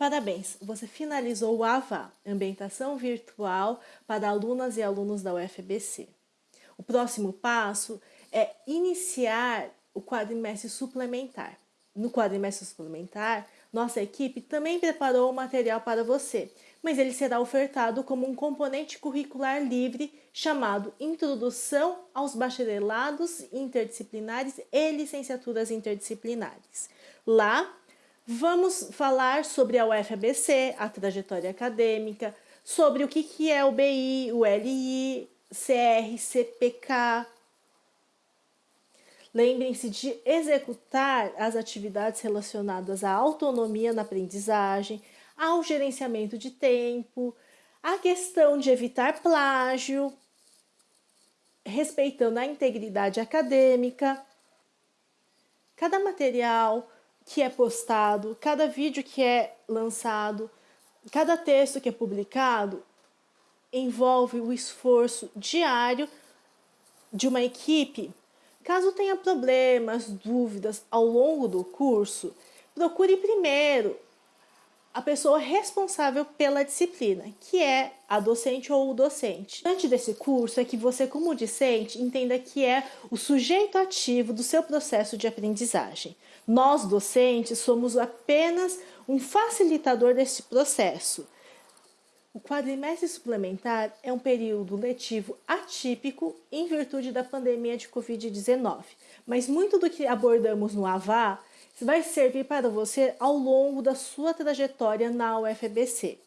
Parabéns, você finalizou o AVA, Ambientação Virtual para alunas e alunos da UFBC. O próximo passo é iniciar o quadrimestre suplementar. No quadrimestre suplementar, nossa equipe também preparou o material para você, mas ele será ofertado como um componente curricular livre chamado Introdução aos Bacharelados Interdisciplinares e Licenciaturas Interdisciplinares. Lá, Vamos falar sobre a UFABC, a trajetória acadêmica, sobre o que, que é o BI, o LI, CR, CPK. Lembrem-se de executar as atividades relacionadas à autonomia na aprendizagem, ao gerenciamento de tempo, a questão de evitar plágio, respeitando a integridade acadêmica. Cada material que é postado, cada vídeo que é lançado, cada texto que é publicado envolve o esforço diário de uma equipe. Caso tenha problemas, dúvidas ao longo do curso, procure primeiro a pessoa responsável pela disciplina, que é a docente ou o docente. Antes desse curso é que você, como discente, entenda que é o sujeito ativo do seu processo de aprendizagem. Nós, docentes, somos apenas um facilitador desse processo. O quadrimestre suplementar é um período letivo atípico em virtude da pandemia de Covid-19, mas muito do que abordamos no AVA vai servir para você ao longo da sua trajetória na UFBC.